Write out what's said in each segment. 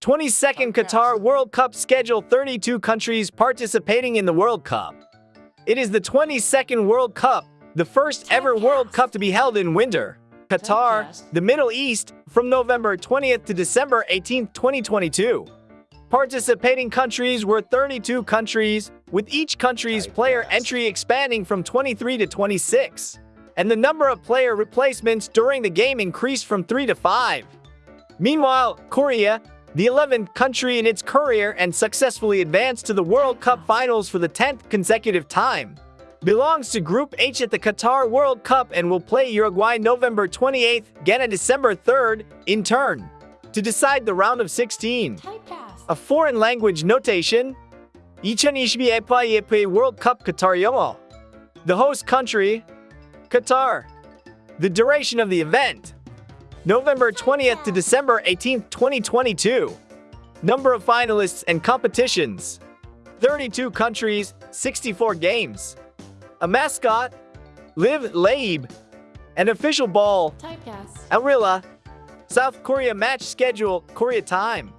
22nd Qatar World Cup schedule 32 countries participating in the World Cup. It is the 22nd World Cup, the first ever World Cup to be held in winter. Qatar, the Middle East, from November 20th to December 18th, 2022. Participating countries were 32 countries, with each country's player entry expanding from 23 to 26. And the number of player replacements during the game increased from 3 to 5. Meanwhile, Korea, the 11th country in its career and successfully advanced to the World Cup finals for the 10th consecutive time, belongs to Group H at the Qatar World Cup and will play Uruguay November 28th, Ghana December 3rd, in turn, to decide the round of 16. A foreign language notation 2022 FIFA World Cup Qatar 영어 The host country Qatar. The duration of the event November 20th to December 18th, 2022 Number of finalists and competitions. 32 countries, 64 games. A mascot Live Laib. An official ball Typecast. Al Rihla South Korea match schedule Korea time.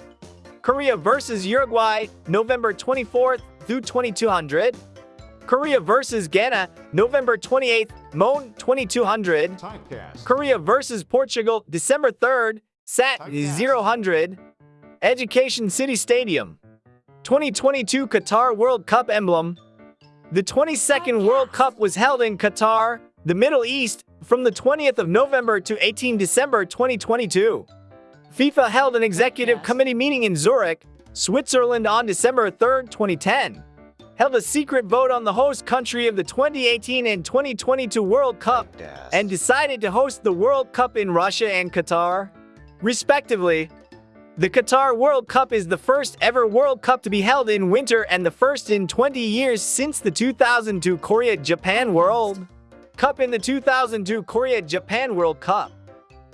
Korea versus Uruguay, November 24th through 2200. Korea versus Ghana, November 28th, Moan 2200. Typecast. Korea versus Portugal, December 3rd, Sat 000. Education City Stadium. 2022 Qatar World Cup emblem. The 22nd World Cup was held in Qatar, the Middle East, from the 20th of November to 18 December 2022. FIFA held an executive committee meeting in Zurich, Switzerland on December 3, 2010. Held a secret vote on the host country of the 2018 and 2022 World Cup and decided to host the World Cup in Russia and Qatar, respectively. The Qatar World Cup is the first ever World Cup to be held in winter and the first in 20 years since the 2002 Korea-Japan World Cup in the 2002 Korea-Japan World Cup.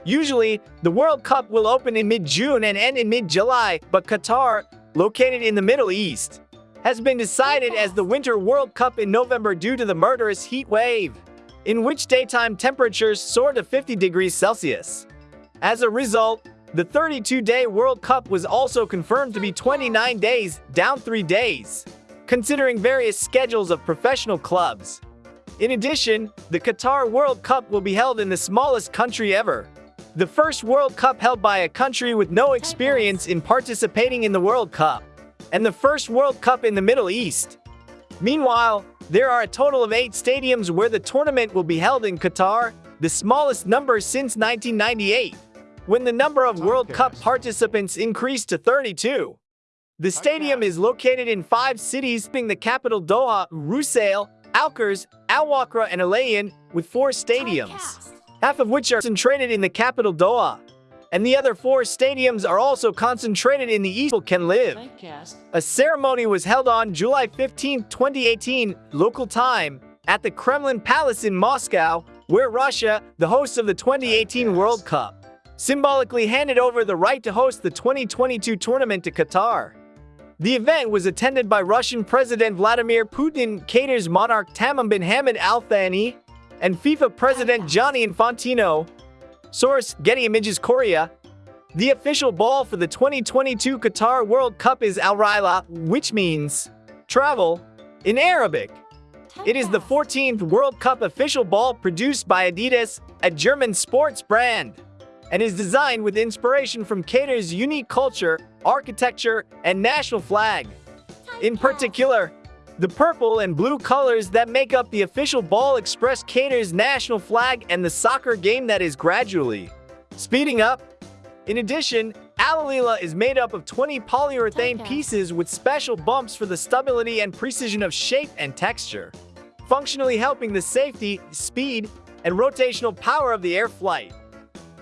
Usually, the World Cup will open in mid-June and end in mid-July, but Qatar, located in the Middle East, has been decided as the Winter World Cup in November due to the murderous heat wave, in which daytime temperatures soar to 50 degrees Celsius. As a result, the 32-day World Cup was also confirmed to be 29 days, down 3 days, considering various schedules of professional clubs. In addition, the Qatar World Cup will be held in the smallest country ever, the first World Cup held by a country with no experience in participating in the World Cup, and the first World Cup in the Middle East. Meanwhile, there are a total of eight stadiums where the tournament will be held in Qatar, the smallest number since 1998, when the number of World Cup participants increased to 32. The stadium is located in five cities, being the capital Doha, Lusail, Alkers, Al Wakra, and Al Rayyan, with four stadiums Typecast. half of which are concentrated in the capital Doha. And the other four stadiums are also concentrated in the east can live. A ceremony was held on July 15, 2018, local time, at the Kremlin Palace in Moscow, where Russia, the host of the 2018 World Cup, symbolically handed over the right to host the 2022 tournament to Qatar. The event was attended by Russian President Vladimir Putin, Qatar's monarch Tamim bin Hamad Al Thani, and FIFA President Gianni Infantino. Source Getty Images Korea. The official ball for the 2022 Qatar World Cup is Al Rihla, which means travel in Arabic. It is the 14th World Cup official ball produced by Adidas, a German sports brand, and is designed with inspiration from Qatar's unique culture, architecture, and national flag. In particular, the purple and blue colors that make up the official ball express Qatar's national flag and the soccer game that is gradually speeding up. In addition, Al Rihla is made up of 20 polyurethane Typecast. pieces with special bumps for the stability and precision of shape and texture, functionally helping the safety, speed, and rotational power of the air flight.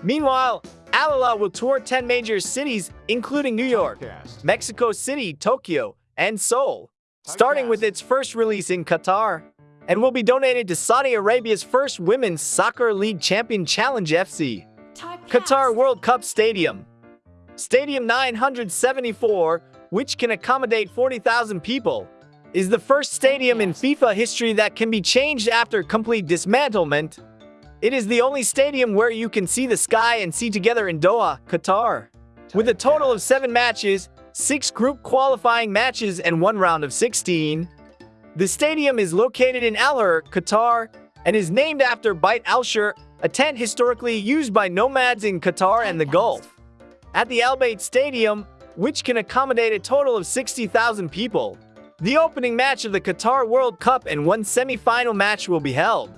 Meanwhile, Alala will tour 10 major cities, including New York, Typecast. Mexico City, Tokyo, and Seoul, starting with its first release in Qatar, and will be donated to Saudi Arabia's first Women's Soccer League champion Challenge FC, Qatar World Cup Stadium. Stadium 974, which can accommodate 40,000 people, is the first stadium in FIFA history that can be changed after complete dismantlement. It is the only stadium where you can see the sky and see together in Doha, Qatar. With a total of seven matches, six group qualifying matches, and one round of 16. The stadium is located in Al Khor, Qatar, and is named after Bait Al-Shur, a tent historically used by nomads in Qatar and the Gulf. At the Al Bayt Stadium, which can accommodate a total of 60,000 people, the opening match of the Qatar World Cup and one semi-final match will be held.